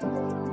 Bye.